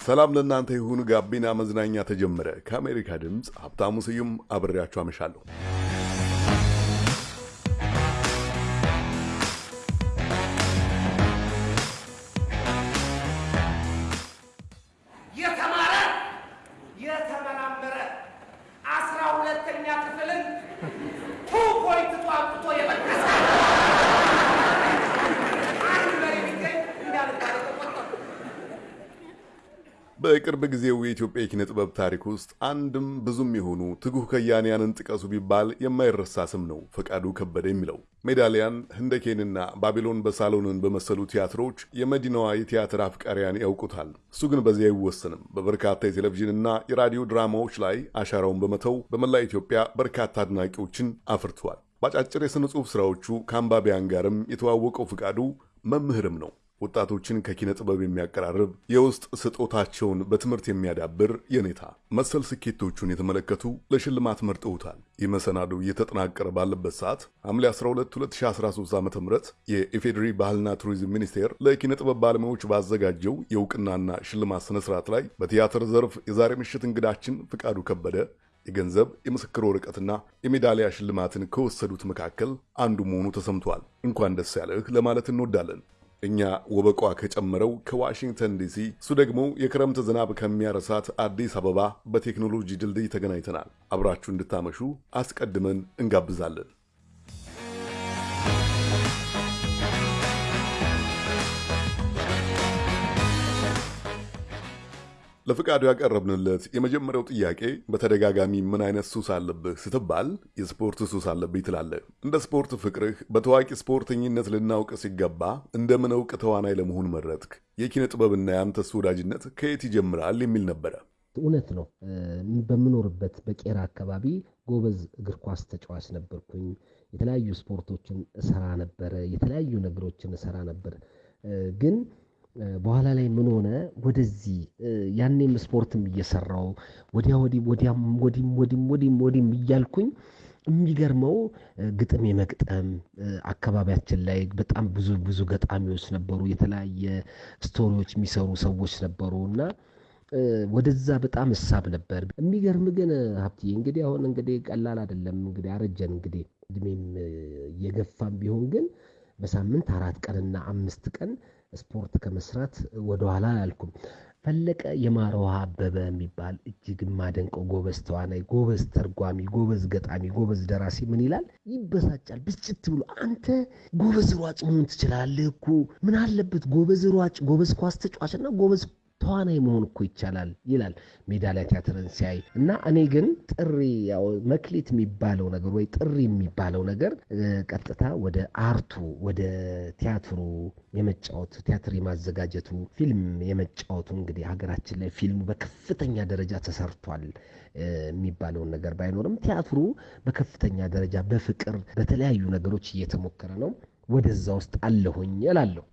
ሰላም ለእናንተ ይሁን። ጋቢና መዝናኛ ተጀመረ። ከአሜሪካ ድምፅ ሀብታሙ ስዩም አብሬያችሁ አመሻለሁ። ጥበብ ታሪክ ውስጥ አንድም ብዙም የሆኑ ትጉህ ከያንያንን ጥቀሱ ቢባል የማይረሳ ስም ነው ፈቃዱ ከበደ የሚለው። ሜዳሊያን፣ ህንደኬንና ባቢሎን በሳሎንን በመሰሉ ቲያትሮች የመዲናዋ የቲያትር አፍቃሪያን ያውቁታል። እሱ ግን በዚህ አይወሰንም። በበርካታ የቴሌቪዥንና የራዲዮ ድራማዎች ላይ አሻራውን በመተው በመላ ኢትዮጵያ በርካታ አድናቂዎችን አፍርተዋል። በአጫጭር የሥነ ጽሑፍ ሥራዎቹ ከአንባቢያን ጋርም የተዋወቀው ፈቃዱ መምህርም ነው። ወጣቶችን ከኪነ ጥበብ የሚያቀራርብ የውስጥ ስጦታቸውን በትምህርት የሚያዳብር የኔታ መሰል ስኬቶቹን የተመለከቱ ለሽልማት መርጠውታል። ይህ መሰናዶ እየተጠናቀረ ባለበት ሰዓት ሐምሌ 12 2013 ዓ ም የኢፌዴሪ ባህልና ቱሪዝም ሚኒስቴር ለኪነ ጥበብ ባለሙያዎች ባዘጋጀው የእውቅናና ሽልማት ስነ ስርዓት ላይ በቲያትር ዘርፍ የዛሬ ምሽት እንግዳችን ፈቃዱ ከበደ የገንዘብ የምስክር ወረቀትና የሜዳሊያ ሽልማትን ከወሰዱት መካከል አንዱ መሆኑ ተሰምቷል። እንኳን ደስ ያለህ ለማለት እንወዳለን። እኛ ወበቋ ከጨመረው ከዋሽንግተን ዲሲ፣ እሱ ደግሞ የክረምት ዝናብ ከሚያረሳት አዲስ አበባ በቴክኖሎጂ ድልድይ ተገናኝተናል። አብራችሁ እንድታመሹ አስቀድመን እንጋብዛለን። ለፍቃዱ ያቀረብንለት የመጀመሪያው ጥያቄ በተደጋጋሚ ምን አይነት ሱስ አለብህ ስትባል የስፖርት ሱስ አለብኝ ትላለህ። እንደ ስፖርት ፍቅርህ በታዋቂ ስፖርተኝነት ልናውቅ ሲገባ እንደምን እውቅ ተዋናይ ለመሆን መረጥክ? የኪነ ጥበብና የአንተስ ወዳጅነት ከየት ይጀምራል? የሚል ነበረ። እውነት ነው። በምኖርበት በቄራ አካባቢ ጎበዝ እግር ኳስ ተጫዋች ነበርኩኝ። የተለያዩ ስፖርቶችን እሰራ ነበረ። የተለያዩ ነገሮችን እሰራ ነበር ግን በኋላ ላይ ምን ሆነ፣ ወደዚህ ያኔም ስፖርትም እየሰራው ወዲያ ወዲህ ወዲያም ወዲም ወዲም ወዲም ወዲም እያልኩኝ የሚገርመው ግጥም የመግጠም አካባቢያችን ላይ በጣም ብዙ ብዙ ገጣሚዎች ነበሩ። የተለያየ ስቶሪዎች የሚሰሩ ሰዎች ነበሩ እና ወደዛ በጣም እሳብ ነበር። የሚገርም ግን ሀብትዬ እንግዲህ አሁን እንግዲህ ቀላል አይደለም እንግዲህ አረጀን እንግዲህ እድሜም እየገፋም ቢሆን ግን በሳምንት አራት ቀንና አምስት ቀን ስፖርት ከመስራት ወደኋላ አላልኩም። ፈለቀ የማረውሃ አበበ የሚባል እጅግ የማደንቀው ጎበዝ ተዋናይ፣ ጎበዝ ተርጓሚ፣ ጎበዝ ገጣሚ፣ ጎበዝ ደራሲ ምን ይላል? ይበሳጫል ብስጭት ብሎ አንተ ጎበዝ ሯጭ መሆን ትችላለህ እኮ ምን አለበት ጎበዝ ሯጭ፣ ጎበዝ ኳስ ተጫዋችና ጎበዝ ተዋናይ መሆን እኮ ይቻላል ይላል ሜዳሊያ ቲያትርን ሲያይ እና እኔ ግን ጥሪ ያው መክሊት የሚባለው ነገር ወይ ጥሪ የሚባለው ነገር ቀጥታ ወደ art ኡ ወደ ቲያትሩ የመጫወት ቲያትር የማዘጋጀቱ ፊልም የመጫወቱ እንግዲህ ሀገራችን ላይ ፊልሙ በከፍተኛ ደረጃ ተሰርቷል የሚባለውን ነገር ባይኖርም ቲያትሩ በከፍተኛ ደረጃ በፍቅር በተለያዩ ነገሮች እየተሞከረ ነው። ወደዛ ውስጥ አለሁኝ እላለሁ።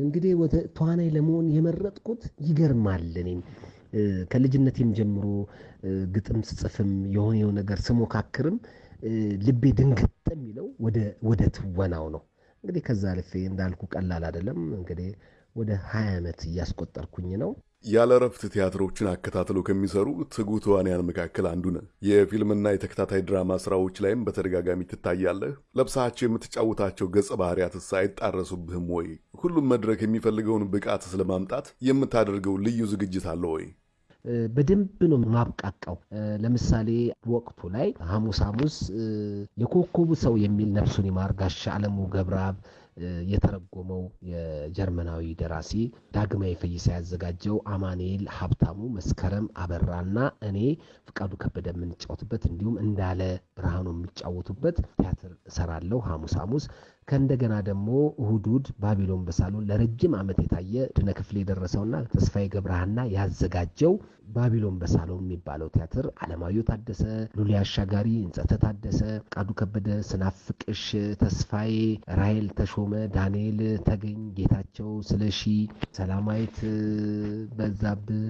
እንግዲህ ወደ ተዋናይ ለመሆን የመረጥኩት ይገርማል። እኔም ከልጅነቴም ጀምሮ ግጥም ስጽፍም የሆነው ነገር ስሞካክርም ልቤ ድንግጥ የሚለው ወደ ትወናው ነው። እንግዲህ ከዛ ልፌ እንዳልኩ ቀላል አይደለም። እንግዲህ ወደ ሀያ ዓመት እያስቆጠርኩኝ ነው። ያለ እረፍት ቲያትሮችን አከታትለው ከሚሰሩ ትጉ ተዋንያን መካከል አንዱ ነህ። የፊልምና የተከታታይ ድራማ ስራዎች ላይም በተደጋጋሚ ትታያለህ። ለብሳቸው የምትጫወታቸው ገጸ ባህሪያትስ አይጣረሱብህም ወይ? ሁሉም መድረክ የሚፈልገውን ብቃት ስለማምጣት የምታደርገው ልዩ ዝግጅት አለ ወይ? በደንብ ነው ማብቃቃው። ለምሳሌ ወቅቱ ላይ ሐሙስ ሐሙስ የኮከቡ ሰው የሚል ነፍሱን ይማር አለሙ ገብረአብ የተረጎመው የጀርመናዊ ደራሲ ዳግማዊ ፈይሳ ያዘጋጀው አማኑኤል ሀብታሙ፣ መስከረም አበራና እኔ ፍቃዱ ከበደ የምንጫወትበት እንዲሁም እንዳለ ብርሃኑ የሚጫወቱበት ቲያትር እሰራለሁ ሐሙስ ሐሙስ። ከእንደገና ደግሞ እሁድ እሁድ ባቢሎን በሳሎን ለረጅም ዓመት የታየ ድነ ክፍል የደረሰውና ተስፋዬ ገብረሃና ያዘጋጀው ባቢሎን በሳሎን የሚባለው ቲያትር አለማየሁ ታደሰ፣ ሉሊ አሻጋሪ፣ እንጸተ ታደሰ፣ ቃዱ ከበደ፣ ስናፍቅሽ ተስፋዬ፣ ራሄል ተሾመ፣ ዳንኤል ተገኝ፣ ጌታቸው ስለሺ፣ ሰላማዊት በዛብህ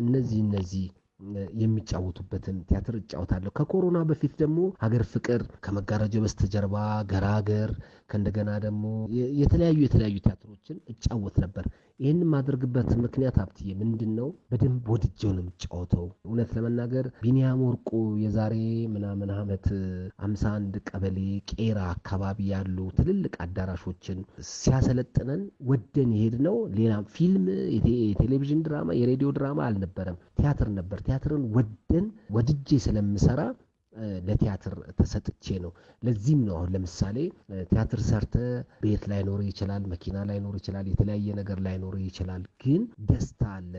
እነዚህ እነዚህ የሚጫወቱበትን ቲያትር እጫወታለሁ። ከኮሮና በፊት ደግሞ ሀገር ፍቅር፣ ከመጋረጃው በስተጀርባ፣ ገራገር ከእንደገና ደግሞ የተለያዩ የተለያዩ ቲያትሮችን እጫወት ነበር። ይህን የማደርግበት ምክንያት ሀብትዬ ምንድን ነው? በደንብ ወድጄው ነው የምጫወተው። እውነት ለመናገር ቢኒያም ወርቁ የዛሬ ምናምን ዓመት አምሳ አንድ ቀበሌ ቄራ አካባቢ ያሉ ትልልቅ አዳራሾችን ሲያሰለጥነን ወደን የሄድነው ሌላ ፊልም፣ የቴሌቪዥን ድራማ፣ የሬዲዮ ድራማ አልነበረም፣ ቲያትር ነበር። ቲያትርን ወደን ወድጄ ስለምሰራ ለቲያትር ተሰጥቼ ነው። ለዚህም ነው አሁን ለምሳሌ ቲያትር ሰርተ ቤት ላይኖር ይችላል፣ መኪና ላይኖር ይችላል፣ የተለያየ ነገር ላይኖር ይችላል። ግን ደስታ አለ።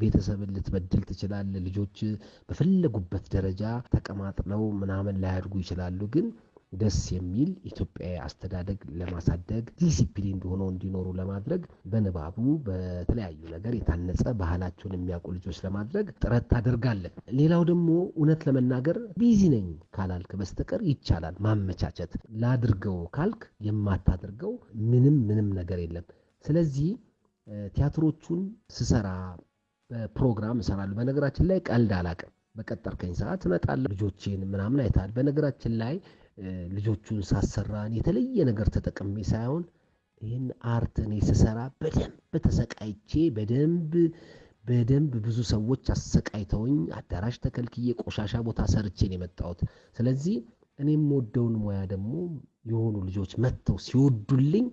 ቤተሰብን ልትበድል ትችላል። ልጆች በፈለጉበት ደረጃ ተቀማጥለው ምናምን ላያድጉ ይችላሉ። ግን ደስ የሚል ኢትዮጵያዊ አስተዳደግ ለማሳደግ ዲሲፕሊን ሆነው እንዲኖሩ ለማድረግ በንባቡ በተለያዩ ነገር የታነጸ ባህላቸውን የሚያውቁ ልጆች ለማድረግ ጥረት ታደርጋለን። ሌላው ደግሞ እውነት ለመናገር busy ነኝ ካላልክ በስተቀር ይቻላል ማመቻቸት። ላድርገው ካልክ የማታደርገው ምንም ምንም ነገር የለም። ስለዚህ ቲያትሮቹን ስሰራ በፕሮግራም እሰራለሁ። በነገራችን ላይ ቀልድ አላቅም። በቀጠርከኝ ሰዓት እመጣለሁ። ልጆቼን ምናምን አይተሃል። በነገራችን ላይ ልጆቹን ሳሰራ የተለየ ነገር ተጠቅሜ ሳይሆን ይህን art እኔ ስሰራ በደንብ ተሰቃይቼ በደንብ በደንብ ብዙ ሰዎች አሰቃይተውኝ አዳራሽ ተከልክዬ ቆሻሻ ቦታ ሰርቼ ነው የመጣሁት። ስለዚህ እኔ የምወደውን ሙያ ደግሞ የሆኑ ልጆች መጥተው ሲወዱልኝ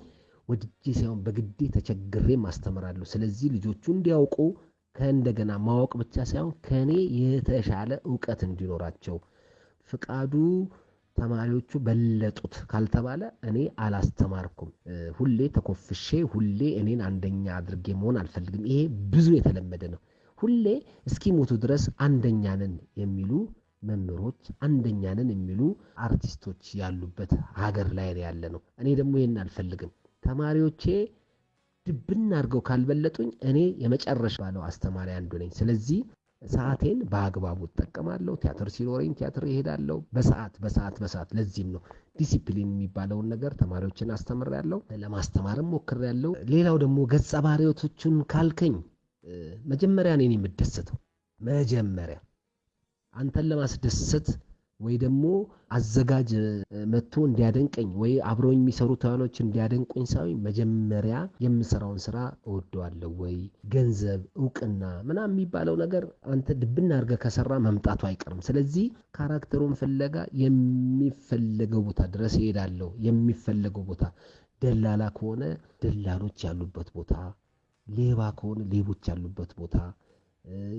ወድጄ ሳይሆን በግዴ ተቸግሬም አስተምራለሁ። ስለዚህ ልጆቹ እንዲያውቁ ከእንደገና ማወቅ ብቻ ሳይሆን ከእኔ የተሻለ እውቀት እንዲኖራቸው ፍቃዱ ተማሪዎቹ በለጡት ካልተባለ እኔ አላስተማርኩም። ሁሌ ተኮፍሼ ሁሌ እኔን አንደኛ አድርጌ መሆን አልፈልግም። ይሄ ብዙ የተለመደ ነው። ሁሌ እስኪሞቱ ድረስ አንደኛንን የሚሉ መምህሮች፣ አንደኛንን የሚሉ አርቲስቶች ያሉበት ሀገር ላይ ያለ ነው። እኔ ደግሞ ይህን አልፈልግም። ተማሪዎቼ ድብና አድርገው ካልበለጡኝ እኔ የመጨረሻ ባለው አስተማሪ አንዱ ነኝ። ስለዚህ ሰዓቴን በአግባቡ እጠቀማለሁ። ቲያትር ሲኖረኝ ቲያትር ይሄዳለሁ። በሰዓት በሰዓት በሰዓት ለዚህም ነው ዲሲፕሊን የሚባለውን ነገር ተማሪዎችን አስተምሬያለሁ፣ ለማስተማርም ሞክሬያለሁ። ሌላው ደግሞ ገጸ ባህሪዎቶቹን ካልከኝ መጀመሪያ እኔን የምደሰተው መጀመሪያ አንተን ለማስደሰት ወይ ደግሞ አዘጋጅ መጥቶ እንዲያደንቀኝ ወይ አብረው የሚሰሩ ተዋናዮች እንዲያደንቁኝ ሳይሆን መጀመሪያ የምሰራውን ስራ እወደዋለሁ ወይ ገንዘብ፣ እውቅና ምናምን የሚባለው ነገር አንተ ድብና አድርገህ ከሰራ መምጣቱ አይቀርም። ስለዚህ ካራክተሩን ፍለጋ የሚፈለገው ቦታ ድረስ እሄዳለሁ። የሚፈለገው ቦታ ደላላ ከሆነ ደላሎች ያሉበት ቦታ፣ ሌባ ከሆነ ሌቦች ያሉበት ቦታ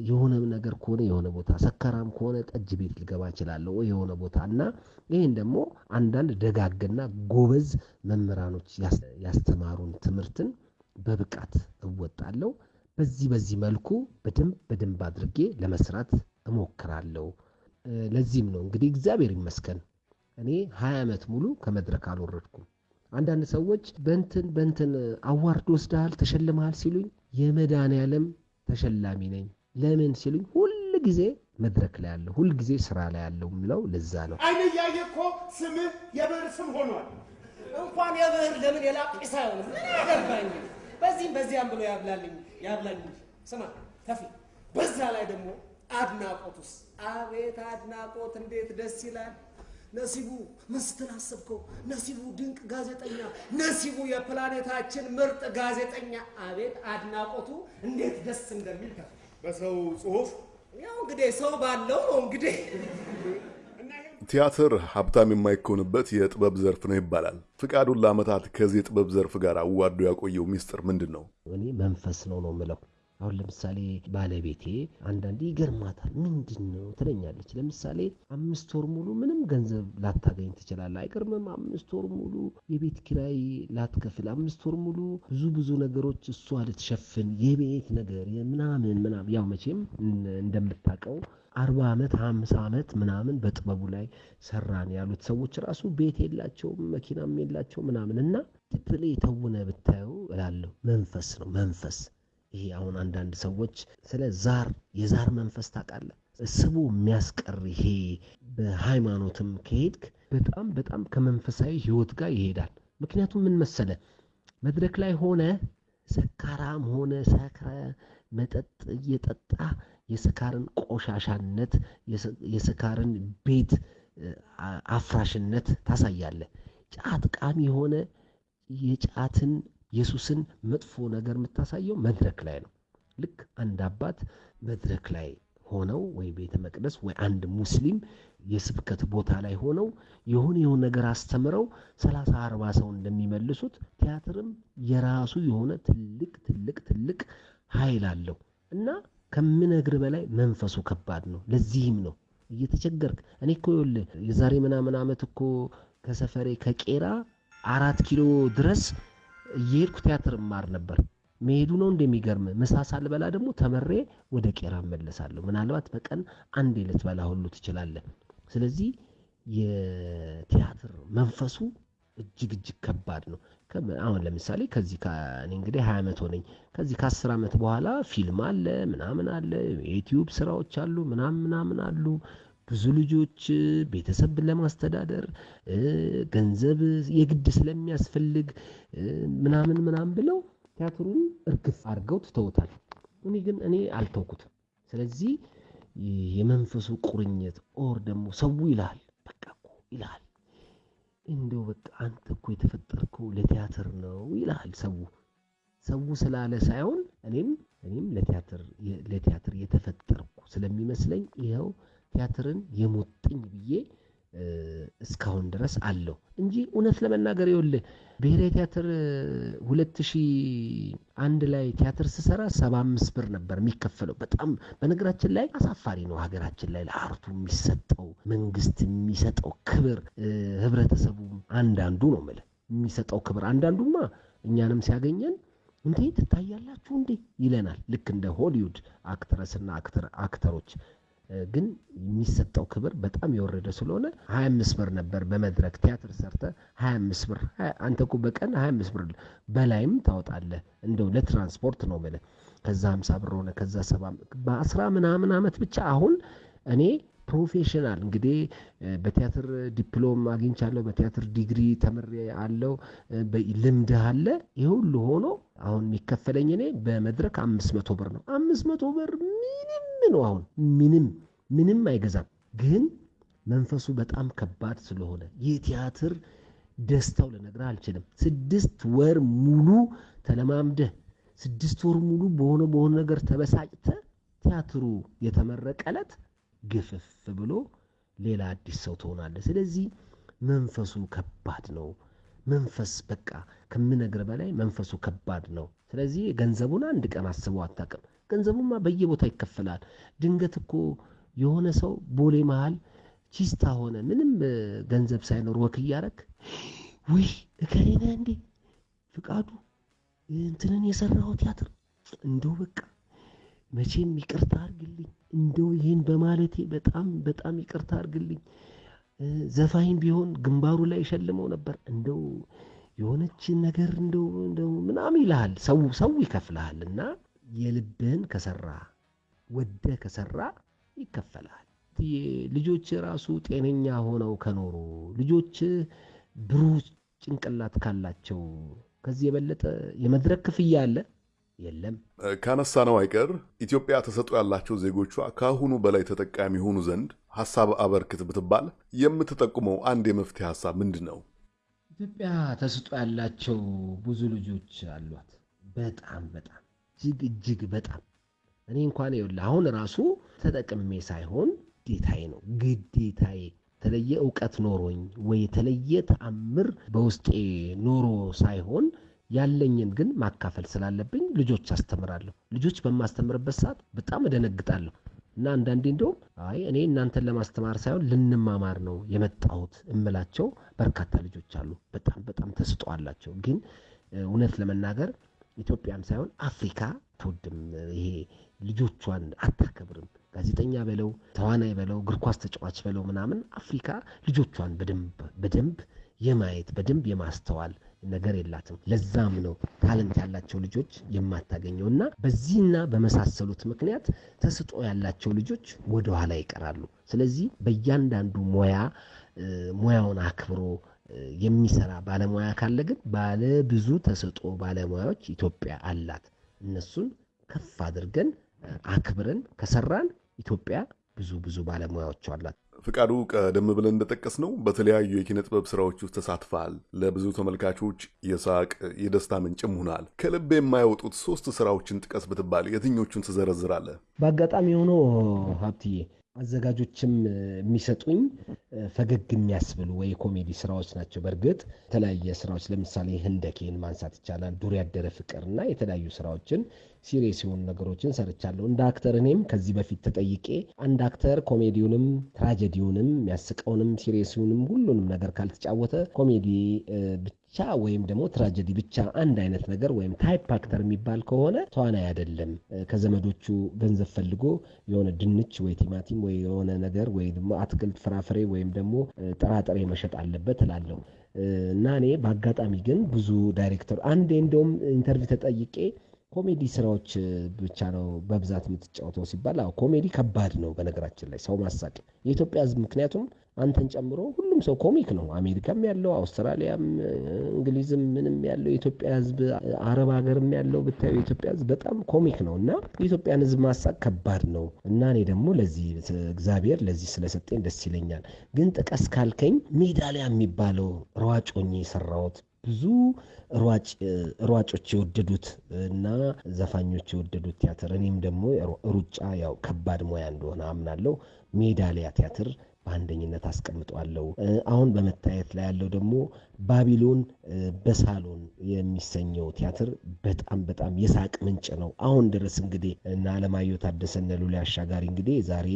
የሆነ ነገር ከሆነ የሆነ ቦታ፣ ሰከራም ከሆነ ጠጅ ቤት ልገባ እችላለሁ የሆነ ቦታ እና ይህን ደግሞ አንዳንድ ደጋግና ጎበዝ መምህራኖች ያስተማሩን ትምህርትን በብቃት እወጣለሁ። በዚህ በዚህ መልኩ በደንብ በደንብ አድርጌ ለመስራት እሞክራለሁ። ለዚህም ነው እንግዲህ እግዚአብሔር ይመስገን እኔ ሀያ ዓመት ሙሉ ከመድረክ አልወረድኩም። አንዳንድ ሰዎች በንትን በንትን አዋርድ ወስደሃል ተሸልመሃል ሲሉኝ የመድኃኔዓለም ተሸላሚ ነኝ። ለምን ሲሉኝ ሁል ጊዜ መድረክ ላይ ያለው ሁል ጊዜ ስራ ላይ ያለው የምለው ለዛ ነው። አይን እያየ እኮ ስምህ የብዕር ስም ሆኗል። እንኳን የብዕር ለምን የላጲስ አይሆንም? ምን ያገባኝ? በዚህም በዚያም ብሎ ያብላልኝ ያብላኝ ስማ ተፊ፣ በዛ ላይ ደግሞ አድናቆቱስ! አቤት አድናቆት እንዴት ደስ ይላል! ነሲቡ ምን ስትል አሰብከው? ነሲቡ ድንቅ ጋዜጠኛ፣ ነሲቡ የፕላኔታችን ምርጥ ጋዜጠኛ። አቤት አድናቆቱ እንዴት ደስ እንደሚል ከፍ በሰው ጽሁፍ ያው እንግዲህ ሰው ባለው ነው እንግዲህ ቲያትር ሀብታም የማይኮንበት የጥበብ ዘርፍ ነው ይባላል። ፍቃዱን ለዓመታት ከዚህ የጥበብ ዘርፍ ጋር አዋዶ ያቆየው ሚስጥር ምንድን ነው? እኔ መንፈስ ነው ነው የምለው። አሁን ለምሳሌ ባለቤቴ አንዳንዴ ይገርማታል። ምንድን ነው ትለኛለች። ለምሳሌ አምስት ወር ሙሉ ምንም ገንዘብ ላታገኝ ትችላለህ። አይገርምም? አምስት ወር ሙሉ የቤት ኪራይ ላትከፍል፣ አምስት ወር ሙሉ ብዙ ብዙ ነገሮች እሷ ልትሸፍን፣ የቤት ነገር ምናምን ምናምን። ያው መቼም እንደምታውቀው አርባ ዓመት ሀምሳ ዓመት ምናምን በጥበቡ ላይ ሰራን ያሉት ሰዎች ራሱ ቤት የላቸውም መኪናም የላቸው ምናምን እና ትፕል የተውነ ብታየው እላለሁ መንፈስ ነው መንፈስ ይሄ አሁን አንዳንድ ሰዎች ስለ ዛር የዛር መንፈስ ታውቃለህ? ስቡ የሚያስቀር ይሄ በሃይማኖትም ከሄድክ በጣም በጣም ከመንፈሳዊ ህይወት ጋር ይሄዳል። ምክንያቱም ምን መሰለ? መድረክ ላይ ሆነ ሰካራም ሆነ ሰክረ መጠጥ እየጠጣ የስካርን ቆሻሻነት የስካርን ቤት አፍራሽነት ታሳያለህ። ጫት ቃሚ የሆነ የጫትን የሱስን መጥፎ ነገር የምታሳየው መድረክ ላይ ነው። ልክ አንድ አባት መድረክ ላይ ሆነው ወይ ቤተ መቅደስ ወይ አንድ ሙስሊም የስብከት ቦታ ላይ ሆነው የሆነ የሆነ ነገር አስተምረው ሰላሳ አርባ ሰው እንደሚመልሱት ቲያትርም የራሱ የሆነ ትልቅ ትልቅ ትልቅ ኃይል አለው እና ከምነግር በላይ መንፈሱ ከባድ ነው። ለዚህም ነው እየተቸገርክ። እኔ እኮ የዛሬ ምናምን ዓመት እኮ ከሰፈሬ ከቄራ አራት ኪሎ ድረስ እየሄድኩ ቲያትር እማር ነበር። መሄዱ ነው እንደሚገርም። ምሳ ሳልበላ ደግሞ ተመሬ ወደ ቄራ እመለሳለሁ። ምናልባት በቀን አንዴ ልትበላ ሁሉ ትችላለህ። ስለዚህ የቲያትር መንፈሱ እጅግ እጅግ ከባድ ነው። አሁን ለምሳሌ ከዚህ እኔ እንግዲህ ሀያ ዓመት ሆነኝ። ከዚህ ከአስር ዓመት በኋላ ፊልም አለ ምናምን አለ የዩትዩብ ስራዎች አሉ ምናምን ምናምን አሉ ብዙ ልጆች ቤተሰብ ለማስተዳደር ገንዘብ የግድ ስለሚያስፈልግ ምናምን ምናምን ብለው ቲያትሩን እርግፍ አድርገው ትተውታል። እኔ ግን እኔ አልተውኩትም። ስለዚህ የመንፈሱ ቁርኝት or ደግሞ ሰው ይልሃል በቃ እኮ ይልሃል። እንደው በቃ አንተ እኮ የተፈጠርከው ለቲያትር ነው ይልሃል ሰው። ሰው ስላለ ሳይሆን እኔም እኔም ለቲያትር የተፈጠርኩ ስለሚመስለኝ ይኸው ቲያትርን የሞጥኝ ብዬ እስካሁን ድረስ አለው እንጂ እውነት ለመናገር ይኸውልህ ብሔራዊ ቲያትር ሁለት ሺህ አንድ ላይ ቲያትር ስሰራ ሰባ አምስት ብር ነበር የሚከፈለው። በጣም በነገራችን ላይ አሳፋሪ ነው ሀገራችን ላይ ለአርቱ የሚሰጠው መንግስት የሚሰጠው ክብር። ህብረተሰቡ አንዳንዱ ነው ምለ የሚሰጠው ክብር አንዳንዱማ እኛንም ሲያገኘን እንዴ ትታያላችሁ እንዴ ይለናል። ልክ እንደ ሆሊውድ አክትረስና አክተሮች ግን የሚሰጠው ክብር በጣም የወረደ ስለሆነ 25 ብር ነበር በመድረክ ቲያትር ሰርተ 25 ብር አንተ እኮ በቀን 25 ብር በላይም ታወጣለህ። እንደው ለትራንስፖርት ነው ምለ ከዛ 50 ብር ሆነ ከዛ ሰባ በአስራ ምናምን ዓመት ብቻ አሁን እኔ professional እንግዲህ በቲያትር ዲፕሎም አግኝቻለሁ በቲያትር ዲግሪ ተምሬአለሁ ልምድ አለ? ይህ ሁሉ ሆኖ አሁን የሚከፈለኝ እኔ በመድረክ አምስት መቶ ብር ነው። አምስት መቶ ብር ምንም ነው አሁን ምንም ምንም አይገዛም። ግን መንፈሱ በጣም ከባድ ስለሆነ የቲያትር ደስታው ልነግርህ አልችልም። ስድስት ወር ሙሉ ተለማምደህ ስድስት ወር ሙሉ በሆነ በሆነ ነገር ተበሳጭተህ ቲያትሩ የተመረቀ ዕለት ግፍፍ ብሎ ሌላ አዲስ ሰው ትሆናለህ። ስለዚህ መንፈሱ ከባድ ነው። መንፈስ በቃ ከምነግርህ በላይ መንፈሱ ከባድ ነው። ስለዚህ ገንዘቡን አንድ ቀን አስበው አታቅም ገንዘቡማ በየቦታ ይከፈላል። ድንገት እኮ የሆነ ሰው ቦሌ መሃል ቺስታ ሆነ። ምንም ገንዘብ ሳይኖር walk እያረግ ውይ እከሌ ነው እንዴ? ፍቃዱ እንትንን የሰራው ቲያትር እንደው በቃ መቼም ይቅርታ አርግልኝ እንደው ይህን በማለቴ በጣም በጣም ይቅርታ አርግልኝ ዘፋኝ ቢሆን ግንባሩ ላይ ሸልመው ነበር። እንደው የሆነች ነገር እንደው እንደው ምናምን ይልሃል። ሰው ሰው ይከፍልሃል እና የልብህን ከሰራ ወደ ከሰራ ይከፈልሃል። ልጆች ራሱ ጤነኛ ሆነው ከኖሩ ልጆች ብሩህ ጭንቅላት ካላቸው ከዚህ የበለጠ የመድረክ ክፍያ አለ የለም ካነሳነው አይቀር ኢትዮጵያ ተሰጥኦ ያላቸው ዜጎቿ ከአሁኑ በላይ ተጠቃሚ የሆኑ ዘንድ ሀሳብ አበርክት ብትባል የምትጠቁመው አንድ የመፍትሄ ሀሳብ ምንድን ነው? ኢትዮጵያ ተሰጥኦ ያላቸው ብዙ ልጆች አሏት። በጣም በጣም እጅግ እጅግ በጣም እኔ እንኳን ይኸውልህ አሁን ራሱ ተጠቅሜ ሳይሆን ግዴታዬ ነው ግዴታዬ የተለየ እውቀት ኖሮኝ ወይ የተለየ ተአምር በውስጤ ኖሮ ሳይሆን ያለኝን ግን ማካፈል ስላለብኝ ልጆች አስተምራለሁ። ልጆች በማስተምርበት ሰዓት በጣም እደነግጣለሁ እና አንዳንዴ እንደውም አይ እኔ እናንተን ለማስተማር ሳይሆን ልንማማር ነው የመጣሁት እምላቸው በርካታ ልጆች አሉ። በጣም በጣም ተስጦ አላቸው። ግን እውነት ለመናገር ኢትዮጵያም ሳይሆን አፍሪካ ትውድም ይሄ ልጆቿን አታከብርም። ጋዜጠኛ በለው ተዋናይ በለው እግር ኳስ ተጫዋች በለው ምናምን አፍሪካ ልጆቿን በደንብ በደንብ የማየት በደንብ የማስተዋል ነገር የላትም። ለዛም ነው ታለንት ያላቸው ልጆች የማታገኘው እና በዚህና በመሳሰሉት ምክንያት ተስጦ ያላቸው ልጆች ወደኋላ ይቀራሉ። ስለዚህ በእያንዳንዱ ሙያ ሙያውን አክብሮ የሚሰራ ባለሙያ ካለ ግን ባለ ብዙ ተሰጦ ባለሙያዎች ኢትዮጵያ አላት። እነሱን ከፍ አድርገን አክብረን ከሰራን ኢትዮጵያ ብዙ ብዙ ባለሙያዎች አላት። ፍቃዱ፣ ቀደም ብለን እንደጠቀስ ነው በተለያዩ የኪነ ጥበብ ስራዎች ውስጥ ተሳትፈሃል። ለብዙ ተመልካቾች የሳቅ የደስታ ምንጭም ሆናል። ከልብ የማይወጡት ሶስት ስራዎችን ጥቀስ ብትባል የትኞቹን ትዘረዝራለህ? በአጋጣሚ ሆኖ ሀብትዬ አዘጋጆችም የሚሰጡኝ ፈገግ የሚያስብሉ ወይ ኮሜዲ ስራዎች ናቸው። በእርግጥ የተለያየ ስራዎች ለምሳሌ ህንደኬን ማንሳት ይቻላል። ዱር ያደረ ፍቅር እና የተለያዩ ስራዎችን serious የሆኑ ነገሮችን ሰርቻለሁ። እንደ actor እኔም ከዚህ በፊት ተጠይቄ አንድ actor ኮሜዲውንም ትራጀዲውንም የሚያስቀውንም serious ኡንም ሁሉንም ነገር ካልተጫወተ ኮሜዲ ብቻ ወይም ደግሞ ትራጀዲ ብቻ አንድ አይነት ነገር ወይም type actor የሚባል ከሆነ ተዋናይ አይደለም። ከዘመዶቹ ገንዘብ ፈልጎ የሆነ ድንች ወይ ቲማቲም ወይ የሆነ ነገር ወይ ደግሞ አትክልት ፍራፍሬ ወይም ደግሞ ጥራጥሬ መሸጥ አለበት እላለሁ እና እኔ በአጋጣሚ ግን ብዙ ዳይሬክተር አንዴ እንደውም interview ተጠይቄ ኮሜዲ ስራዎች ብቻ ነው በብዛት የምትጫወተው ሲባል፣ አዎ ኮሜዲ ከባድ ነው። በነገራችን ላይ ሰው ማሳቅ የኢትዮጵያ ሕዝብ ምክንያቱም አንተን ጨምሮ ሁሉም ሰው ኮሚክ ነው። አሜሪካም ያለው አውስትራሊያም፣ እንግሊዝም ምንም ያለው የኢትዮጵያ ሕዝብ አረብ ሀገርም ያለው ብታዩ የኢትዮጵያ ሕዝብ በጣም ኮሚክ ነው እና የኢትዮጵያን ሕዝብ ማሳቅ ከባድ ነው እና እኔ ደግሞ ለዚህ እግዚአብሔር ለዚህ ስለሰጠኝ ደስ ይለኛል። ግን ጥቀስ ካልከኝ ሜዳሊያ የሚባለው ሆኜ የሰራሁት ብዙ ሯጮች የወደዱት እና ዘፋኞች የወደዱት ቲያትር እኔም ደግሞ ሩጫ ያው ከባድ ሙያ እንደሆነ አምናለሁ። ሜዳሊያ ቲያትር በአንደኝነት አስቀምጧለሁ። አሁን በመታየት ላይ ያለው ደግሞ ባቢሎን በሳሎን የሚሰኘው ቲያትር በጣም በጣም የሳቅ ምንጭ ነው። አሁን ድረስ እንግዲህ እነ አለማየሁ ታደሰ እነ ሉሊ አሻጋሪ እንግዲህ ዛሬ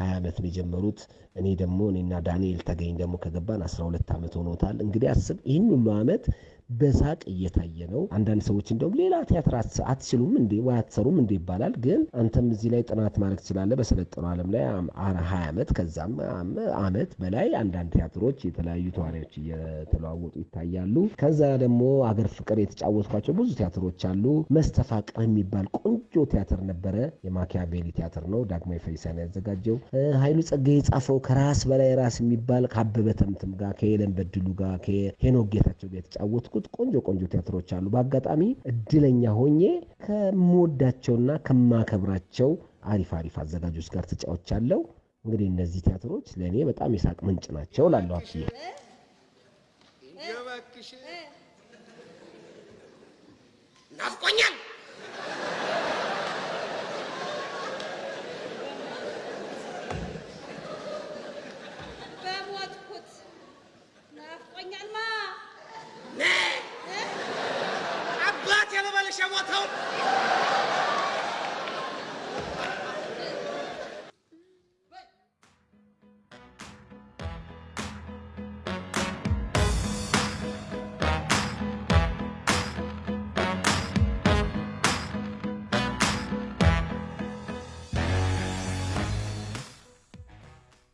ሀያ ዓመት ነው የጀመሩት። እኔ ደግሞ እኔና ዳንኤል ተገኝ ደግሞ ከገባን አስራ ሁለት ዓመት ሆኖታል። እንግዲህ አስብ ይህን ሁሉ ዓመት በሳቅ እየታየ ነው። አንዳንድ ሰዎች እንደውም ሌላ ቲያትር አትችሉም እንዴ ወይ አትሰሩም እንዴ ይባላል። ግን አንተም እዚህ ላይ ጥናት ማድረግ ትችላለህ። በሰለጠነው ዓለም ላይ ሀያ ዓመት ከዛም ዓመት በላይ አንዳንድ ቲያትሮች የተለያዩ ተዋናዮች እየተለዋወጡ ይታያሉ። ከዛ ደግሞ አገር ፍቅር የተጫወትኳቸው ብዙ ቲያትሮች አሉ። መስተፋቅር የሚባል ቆንጆ ቲያትር ነበረ። የማኪያቬሊ ቲያትር ነው። ዳግማዊ ፈይሳን ያዘጋጀው ኃይሉ ጸጋዬ የጻፈው ከራስ በላይ ራስ የሚባል ከአበበ ተምትም ጋር ከሄለን በድሉ ጋር ከሄኖክ ጌታቸው ጋር የተጫወትኩት ቆንጆ ቆንጆ ቲያትሮች አሉ። በአጋጣሚ እድለኛ ሆኜ ከምወዳቸውና ከማከብራቸው አሪፍ አሪፍ አዘጋጆች ጋር ተጫውቻለሁ። እንግዲህ እነዚህ ቲያትሮች ለእኔ በጣም የሳቅ ምንጭ ናቸው ላለሁ አብዬ ናፍቆኛል።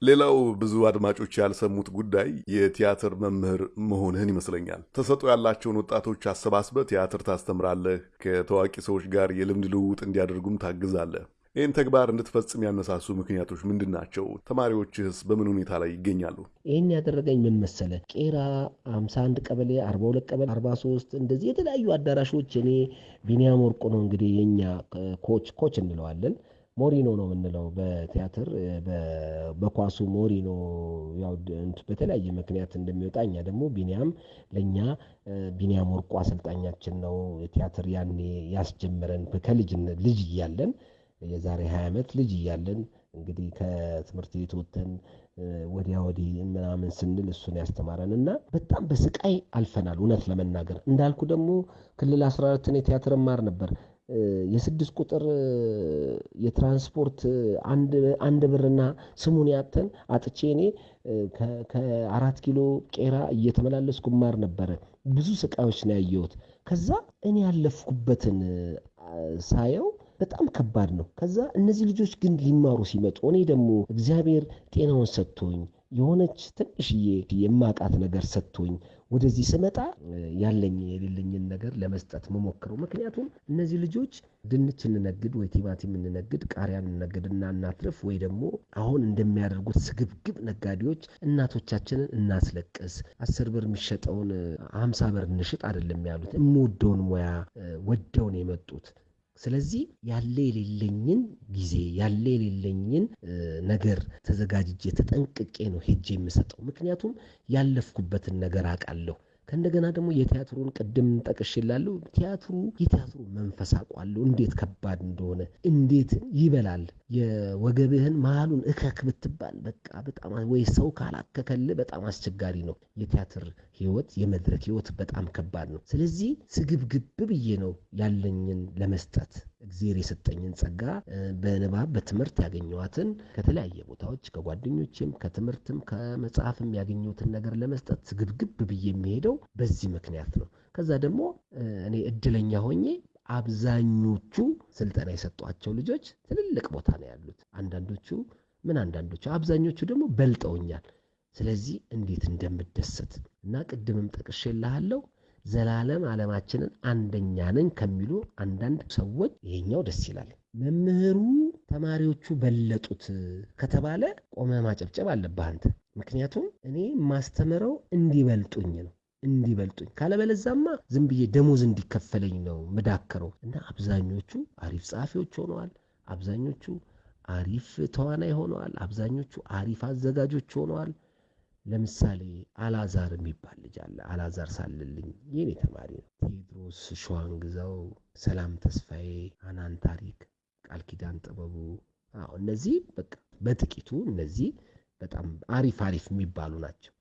ሌላው ብዙ አድማጮች ያልሰሙት ጉዳይ የቲያትር መምህር መሆንህን ይመስለኛል። ተሰጥኦ ያላቸውን ወጣቶች አሰባስበህ ቲያትር ታስተምራለህ። ከታዋቂ ሰዎች ጋር የልምድ ልውውጥ እንዲያደርጉም ታግዛለህ። ይህን ተግባር እንድትፈጽም ያነሳሱ ምክንያቶች ምንድን ናቸው? ተማሪዎችህስ በምን ሁኔታ ላይ ይገኛሉ? ይህን ያደረገኝ ምን መሰለ? ቄራ 51 ቀበሌ፣ 42 ቀበሌ፣ 43 እንደዚህ የተለያዩ አዳራሾች እኔ ቢኒያም ወርቁ ነው እንግዲህ የኛ coach coach እንለዋለን ሞሪኖ ነው የምንለው በቲያትር በኳሱ ሞሪኖ በተለያየ ምክንያት እንደሚወጣ እኛ ደግሞ ቢኒያም ለእኛ ቢኒያም ወርቁ አሰልጣኛችን ነው። ቲያትር ያኔ ያስጀመረን ከልጅነት ልጅ እያለን የዛሬ ሀያ ዓመት ልጅ እያለን እንግዲህ ከትምህርት ቤት ወጥተን ወዲያ ወዲህ ምናምን ስንል እሱን ያስተማረን እና በጣም በስቃይ አልፈናል። እውነት ለመናገር እንዳልኩ ደግሞ ክልል አስራ አራትን የቲያትር ማር ነበር። የስድስት ቁጥር የትራንስፖርት አንድ ብርና ስሙን ያተን አጥቼ እኔ ከአራት ኪሎ ቄራ እየተመላለስኩ ማር ነበረ። ብዙ ስቃዮች ነው ያየሁት። ከዛ እኔ ያለፍኩበትን ሳየው በጣም ከባድ ነው። ከዛ እነዚህ ልጆች ግን ሊማሩ ሲመጡ እኔ ደግሞ እግዚአብሔር ጤናውን ሰጥቶኝ የሆነች ትንሽዬ የማቃት ነገር ሰጥቶኝ ወደዚህ ስመጣ ያለኝ የሌለኝን ነገር ለመስጠት መሞክረው። ምክንያቱም እነዚህ ልጆች ድንች እንነግድ ወይ ቲማቲም እንነግድ ቃሪያ እንነግድ እና እናትርፍ ወይ ደግሞ አሁን እንደሚያደርጉት ስግብግብ ነጋዴዎች እናቶቻችንን እናስለቅስ፣ አስር ብር የሚሸጠውን ሀምሳ ብር እንሽጥ አይደለም ያሉት። የምወደውን ሙያ ወደውን የመጡት ስለዚህ ያለ የሌለኝን ጊዜ ያለ የሌለኝን ነገር ተዘጋጅቼ ተጠንቅቄ ነው ሄጄ የምሰጠው። ምክንያቱም ያለፍኩበትን ነገር አውቃለሁ። ከእንደገና ደግሞ የቲያትሩን ቅድም ጠቅሼላለሁ። ቲያትሩ የቲያትሩ መንፈስ አውቃለሁ፣ እንዴት ከባድ እንደሆነ እንዴት ይበላል። የወገብህን መሀሉን እከክ ብትባል በቃ በጣም ወይ ሰው ካላከከልህ በጣም አስቸጋሪ ነው። የቲያትር ህይወት፣ የመድረክ ህይወት በጣም ከባድ ነው። ስለዚህ ስግብግብ ብዬ ነው ያለኝን ለመስጠት እግዜር የሰጠኝን ጸጋ በንባብ በትምህርት ያገኘኋትን ከተለያየ ቦታዎች ከጓደኞችም ከትምህርትም ከመጽሐፍም ያገኘሁትን ነገር ለመስጠት ስግብግብ ብዬ የሚሄደው በዚህ ምክንያት ነው። ከዛ ደግሞ እኔ እድለኛ ሆኜ አብዛኞቹ ስልጠና የሰጧቸው ልጆች ትልልቅ ቦታ ነው ያሉት። አንዳንዶቹ ምን አንዳንዶቹ አብዛኞቹ ደግሞ በልጠውኛል። ስለዚህ እንዴት እንደምደሰት እና ቅድምም ጠቅሼልሃለሁ ዘላለም ዓለማችንን አንደኛ ነን ከሚሉ አንዳንድ ሰዎች ይሄኛው ደስ ይላል። መምህሩ ተማሪዎቹ በለጡት ከተባለ ቆመ ማጨብጨብ አለብህ አንተ። ምክንያቱም እኔ ማስተምረው እንዲበልጡኝ ነው እንዲበልጡኝ ካለበለዛማ ዝም ብዬ ደሞዝ እንዲከፈለኝ ነው ምዳከረው። እና አብዛኞቹ አሪፍ ጸሐፊዎች ሆነዋል። አብዛኞቹ አሪፍ ተዋናይ ሆነዋል። አብዛኞቹ አሪፍ አዘጋጆች ሆነዋል። ለምሳሌ አላዛር የሚባል ልጅ አለ። አላዛር ሳልልኝ የኔ ተማሪ ነው። ቴዎድሮስ ሸዋንግዛው፣ ሰላም ተስፋዬ፣ አናን ታሪክ፣ ቃል ኪዳን ጥበቡ። እነዚህ በቃ በጥቂቱ እነዚህ በጣም አሪፍ አሪፍ የሚባሉ ናቸው።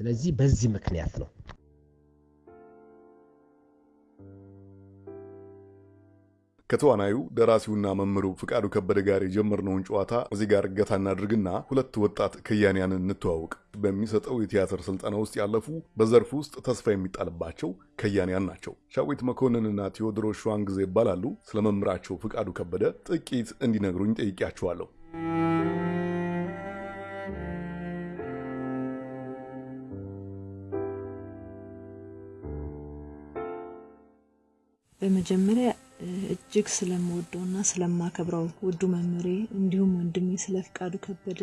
ስለዚህ በዚህ ምክንያት ነው ከተዋናዩ ደራሲውና መምህሩ ፍቃዱ ከበደ ጋር የጀመርነውን ጨዋታ እዚህ ጋር እገታ እናድርግና ሁለት ወጣት ከያንያንን እንተዋውቅ። በሚሰጠው የቲያትር ስልጠና ውስጥ ያለፉ በዘርፉ ውስጥ ተስፋ የሚጣልባቸው ከያንያን ናቸው። ሻዊት መኮንንና ቴዎድሮስ ሸዋንግዜ ይባላሉ። ስለ መምህራቸው ፍቃዱ ከበደ ጥቂት እንዲነግሩኝ ጠይቄያቸዋለሁ። በመጀመሪያ እጅግ ስለምወደውና ስለማከብረው ውዱ መምህሬ እንዲሁም ወንድሜ ስለ ፍቃዱ ከበደ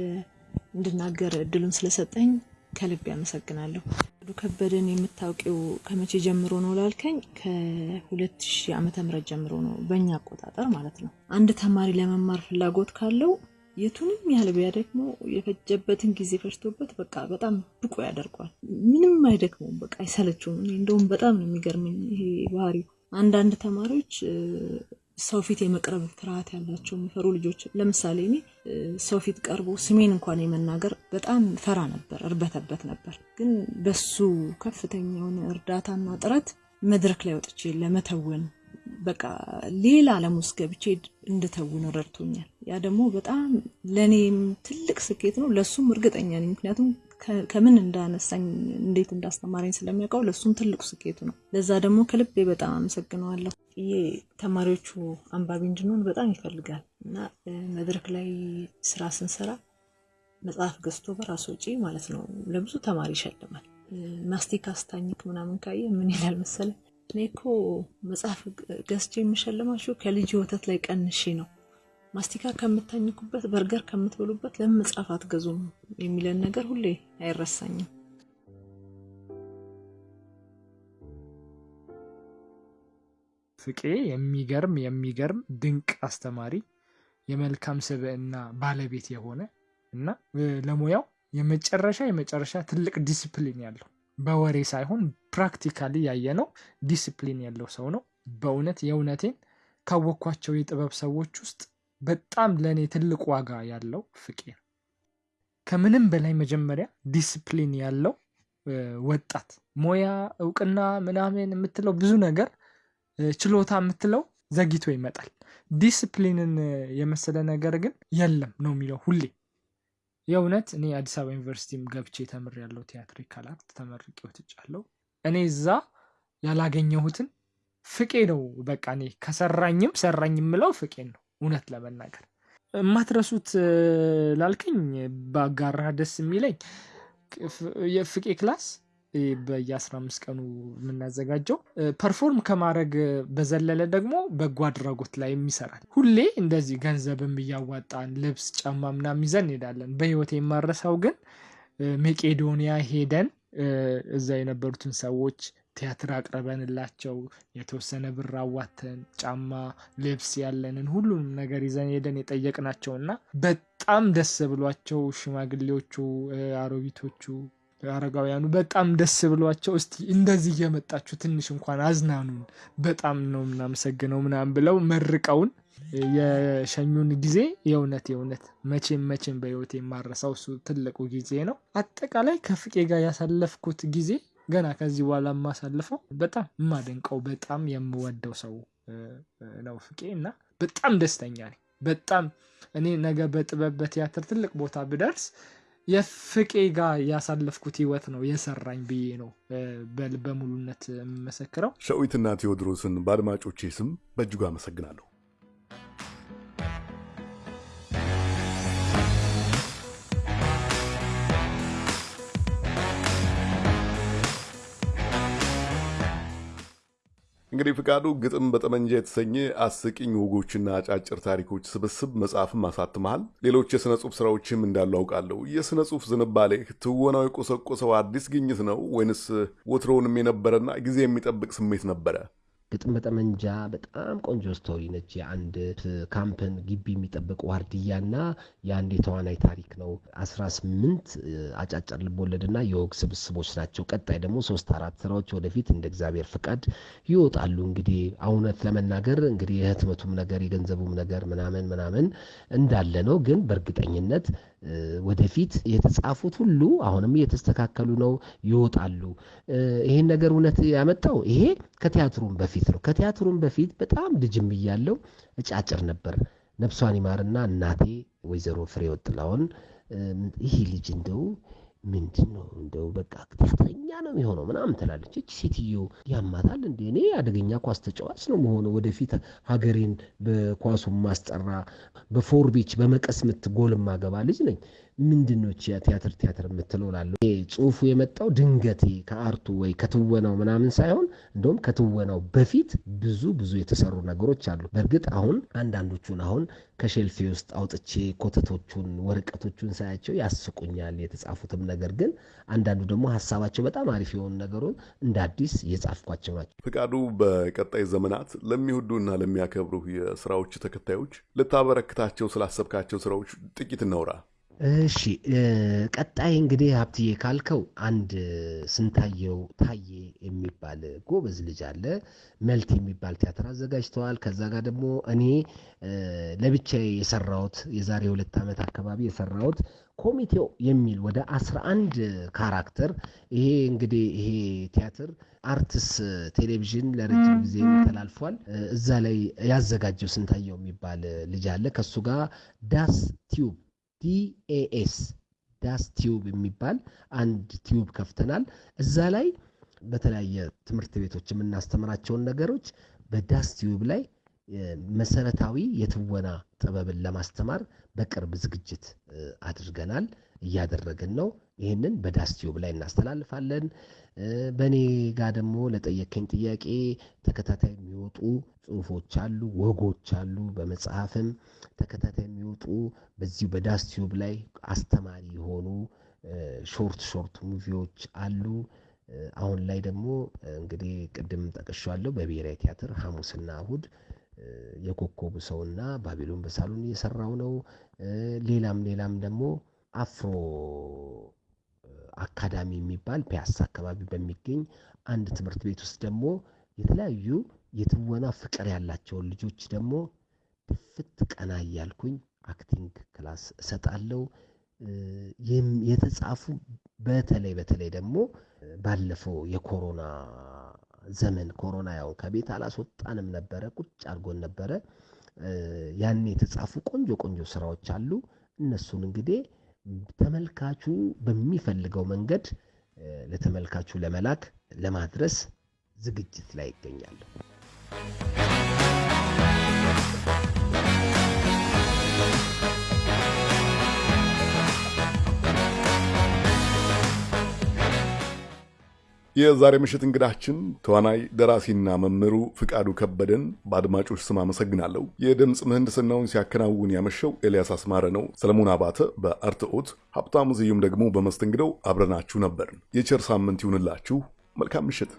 እንድናገር እድሉን ስለሰጠኝ ከልብ ያመሰግናለሁ። ፍቃዱ ከበደን የምታውቂው ከመቼ ጀምሮ ነው ላልከኝ፣ ከ2000 ዓመተ ምህረት ጀምሮ ነው በእኛ አቆጣጠር ማለት ነው። አንድ ተማሪ ለመማር ፍላጎት ካለው የቱንም ያህል ቢያደክመው የፈጀበትን ጊዜ ፈጅቶበት በቃ በጣም ብቁ ያደርገዋል። ምንም አይደክመውም፣ በቃ አይሰለችውም። እንደውም በጣም ነው የሚገርመኝ ይሄ ባህሪው። አንዳንድ ተማሪዎች ሰው ፊት የመቅረብ ፍርሃት ያላቸው የሚፈሩ ልጆች፣ ለምሳሌ እኔ ሰው ፊት ቀርቦ ስሜን እንኳን የመናገር በጣም ፈራ ነበር፣ እርበተበት ነበር። ግን በሱ ከፍተኛ የሆነ እርዳታና ጥረት መድረክ ላይ ወጥቼ ለመተወን በቃ ሌላ ዓለም ውስጥ ገብቼ እንድተውን ረድቶኛል። ያ ደግሞ በጣም ለእኔም ትልቅ ስኬት ነው፣ ለእሱም እርግጠኛ ነኝ። ምክንያቱም ከምን እንዳነሳኝ እንዴት እንዳስተማረኝ ስለሚያውቀው ለእሱም ትልቁ ስኬቱ ነው። ለዛ ደግሞ ከልቤ በጣም አመሰግነዋለሁ። ይሄ ተማሪዎቹ አንባቢ እንድንሆን በጣም ይፈልጋል እና መድረክ ላይ ስራ ስንሰራ መጽሐፍ ገዝቶ በራሱ ወጪ ማለት ነው ለብዙ ተማሪ ይሸልማል። ማስቲካ ስታኝክ ምናምን ካየ ምን ይላል መሰለ እኔ እኮ መጽሐፍ ገዝቼ የምሸልማችሁ ከልጅ ወተት ላይ ቀንሼ ነው። ማስቲካ ከምታኝኩበት፣ በርገር ከምትበሉበት ለምን መጽሐፍ አትገዙም የሚለን ነገር ሁሌ አይረሳኝም። ፍቄ የሚገርም የሚገርም ድንቅ አስተማሪ፣ የመልካም ስብዕና ባለቤት የሆነ እና ለሙያው የመጨረሻ የመጨረሻ ትልቅ ዲስፕሊን ያለው በወሬ ሳይሆን practically ያየነው ዲስፕሊን ያለው ሰው ነው። በእውነት የእውነቴን ካወቅኳቸው የጥበብ ሰዎች ውስጥ በጣም ለእኔ ትልቅ ዋጋ ያለው ፍቄ ነው። ከምንም በላይ መጀመሪያ ዲስፕሊን ያለው ወጣት ሙያ እውቅና ምናምን የምትለው ብዙ ነገር ችሎታ የምትለው ዘግይቶ ይመጣል። ዲስፕሊንን የመሰለ ነገር ግን የለም ነው የሚለው ሁሌ። የእውነት እኔ አዲስ አበባ ዩኒቨርሲቲም ገብቼ ተምሬያለሁ። theatrical art ተመርቄ ወጥቻለሁ። እኔ እዛ ያላገኘሁትን ፍቄ ነው። በቃ እኔ ከሰራኝም ሰራኝ የምለው ፍቄን ነው። እውነት ለመናገር የማትረሱት ላልከኝ በአጋራ ደስ የሚለኝ የፍቄ class በየአስራ አምስት ቀኑ የምናዘጋጀው perform ከማድረግ በዘለለ ደግሞ በጎ አድራጎት ላይ የሚሰራል። ሁሌ እንደዚህ ገንዘብም እያዋጣን ልብስ፣ ጫማ ምናምን ይዘን እንሄዳለን። በህይወት የማረሳው ግን መቄዶንያ ሄደን እዛ የነበሩትን ሰዎች ቲያትር አቅርበንላቸው የተወሰነ ብር አዋተን ጫማ፣ ልብስ ያለንን ሁሉንም ነገር ይዘን ሄደን የጠየቅናቸው እና በጣም ደስ ብሏቸው ሽማግሌዎቹ፣ አሮጊቶቹ፣ አረጋውያኑ በጣም ደስ ብሏቸው እስቲ እንደዚህ እየመጣችሁ ትንሽ እንኳን አዝናኑን በጣም ነው የምናመሰግነው ምናምን ብለው መርቀውን የሸኙን ጊዜ የእውነት የእውነት መቼም መቼም በህይወት የማረሳው እሱ ትልቁ ጊዜ ነው። አጠቃላይ ከፍቄ ጋር ያሳለፍኩት ጊዜ ገና ከዚህ በኋላ የማሳልፈው በጣም የማደንቀው በጣም የምወደው ሰው ነው ፍቄ እና በጣም ደስተኛ ነኝ። በጣም እኔ ነገ በጥበብ በቲያትር ትልቅ ቦታ ብደርስ የፍቄ ጋር ያሳለፍኩት ህይወት ነው የሰራኝ ብዬ ነው በልበ ሙሉነት የምመሰክረው። ሸዊትና ቴዎድሮስን በአድማጮቼ ስም በእጅጉ አመሰግናለሁ። እንግዲህ ፍቃዱ ግጥም በጠመንጃ የተሰኘ አስቂኝ ወጎችና አጫጭር ታሪኮች ስብስብ መጽሐፍም አሳትመሃል። ሌሎች የሥነ ጽሑፍ ሥራዎችም እንዳሉ አውቃለሁ። የሥነ ጽሑፍ ዝንባሌህ ትወናው የቆሰቆሰው አዲስ ግኝት ነው ወይንስ ወትሮውንም የነበረና ጊዜ የሚጠብቅ ስሜት ነበረ? ግጥም በጠመንጃ በጣም ቆንጆ story ነች። የአንድ ካምፕን ግቢ የሚጠብቅ ዋርድያና የአንድ የተዋናይ ታሪክ ነው። አስራ ስምንት አጫጭር ልቦለድና የወግ ስብስቦች ናቸው። ቀጣይ ደግሞ ሶስት አራት ስራዎች ወደፊት እንደ እግዚአብሔር ፍቃድ ይወጣሉ። እንግዲህ እውነት ለመናገር እንግዲህ የህትመቱም ነገር የገንዘቡም ነገር ምናምን ምናምን እንዳለ ነው። ግን በእርግጠኝነት ወደፊት የተጻፉት ሁሉ አሁንም እየተስተካከሉ ነው፣ ይወጣሉ። ይሄን ነገር እውነት ያመጣው ይሄ ከቲያትሩም በፊት ነው። ከቲያትሩም በፊት በጣም ልጅም እያለው እጫጭር ነበር። ነፍሷን ይማርና እናቴ ወይዘሮ ፍሬሕይወት ጥላሁን ይህ ልጅ እንደው ምንድን ነው እንደው በቃ ቲያትረኛ ነው የሚሆነው ምናምን ትላለች። እች ሴትዮ ያማታል እንዴ? እኔ አደገኛ ኳስ ተጫዋች ነው መሆነው ወደፊት ሀገሬን በኳሱ ማስጠራ በፎርቤች በመቀስ ምት ጎል ማገባ ልጅ ነኝ። ምንድን ነው ቲያትር ቲያትር የምትለው እላለሁ። ጽሁፉ የመጣው ድንገቴ ከአርቱ ወይ ከትወናው ምናምን ሳይሆን እንደውም ከትወናው በፊት ብዙ ብዙ የተሰሩ ነገሮች አሉ። በእርግጥ አሁን አንዳንዶቹን አሁን ከሼልፌ ውስጥ አውጥቼ ኮተቶቹን ወረቀቶቹን ሳያቸው ያስቁኛል የተጻፉትም ነገር ግን አንዳንዱ ደግሞ ሀሳባቸው በጣም አሪፍ የሆኑ ነገሩን እንደ አዲስ የጻፍኳቸው ናቸው። ፍቃዱ፣ በቀጣይ ዘመናት ለሚወዱና ለሚያከብሩ የስራዎች ተከታዮች ልታበረክታቸው ስላሰብካቸው ስራዎች ጥቂት እናውራ። እሺ ቀጣይ እንግዲህ ሀብትዬ ካልከው አንድ ስንታየው ታዬ የሚባል ጎበዝ ልጅ አለ። መልክ የሚባል ቲያትር አዘጋጅተዋል። ከዛ ጋር ደግሞ እኔ ለብቻዬ የሰራሁት የዛሬ ሁለት ዓመት አካባቢ የሰራሁት ኮሚቴው የሚል ወደ አስራ አንድ character ይሄ እንግዲህ ይሄ ቲያትር አርትስ ቴሌቪዥን ለረጅም ጊዜ ተላልፏል። እዛ ላይ ያዘጋጀው ስንታየው የሚባል ልጅ አለ። ከሱ ጋር ዳስ ቲዩብ DAS ዳስ ቲዩብ የሚባል አንድ tube ከፍተናል። እዛ ላይ በተለያየ ትምህርት ቤቶች የምናስተምራቸውን ነገሮች በዳስ ቲዩብ ላይ መሰረታዊ የትወና ጥበብን ለማስተማር በቅርብ ዝግጅት አድርገናል፣ እያደረግን ነው። ይህንን በዳስ ቲዩብ ላይ እናስተላልፋለን። በእኔ ጋር ደግሞ ለጠየከኝ ጥያቄ ተከታታይ የሚወጡ ጽሁፎች አሉ፣ ወጎች አሉ። በመጽሐፍም ተከታታይ የሚወጡ በዚሁ በዳስ ቲዩብ ላይ አስተማሪ የሆኑ short short movie ዎች አሉ። አሁን ላይ ደግሞ እንግዲህ ቅድም ጠቅሻለሁ በብሔራዊ ቲያትር ሐሙስና እሁድ የኮከቡ ሰውና ባቢሎን በሳሎን እየሰራው ነው። ሌላም ሌላም ደግሞ አፍሮ አካዳሚ የሚባል ፒያሳ አካባቢ በሚገኝ አንድ ትምህርት ቤት ውስጥ ደግሞ የተለያዩ የትወና ፍቅር ያላቸውን ልጆች ደግሞ ፊት ቀና እያልኩኝ acting class እሰጣለሁ። የተጻፉ በተለይ በተለይ ደግሞ ባለፈው የኮሮና ዘመን ኮሮና ያው ከቤት አላስወጣንም ነበረ፣ ቁጭ አድርጎን ነበረ። ያን የተጻፉ ቆንጆ ቆንጆ ስራዎች አሉ። እነሱን እንግዲህ ተመልካቹ በሚፈልገው መንገድ ለተመልካቹ ለመላክ ለማድረስ ዝግጅት ላይ ይገኛለሁ። የዛሬ ምሽት እንግዳችን ተዋናይ ደራሲና መምህሩ ፍቃዱ ከበደን በአድማጮች ስም አመሰግናለሁ። የድምፅ ምህንድስናውን ሲያከናውን ያመሸው ኤልያስ አስማረ ነው። ሰለሞን አባተ በአርትኦት፣ ሀብታሙ ዝዩም ደግሞ በመስተንግደው አብረናችሁ ነበርን። የቸር ሳምንት ይሁንላችሁ። መልካም ምሽት።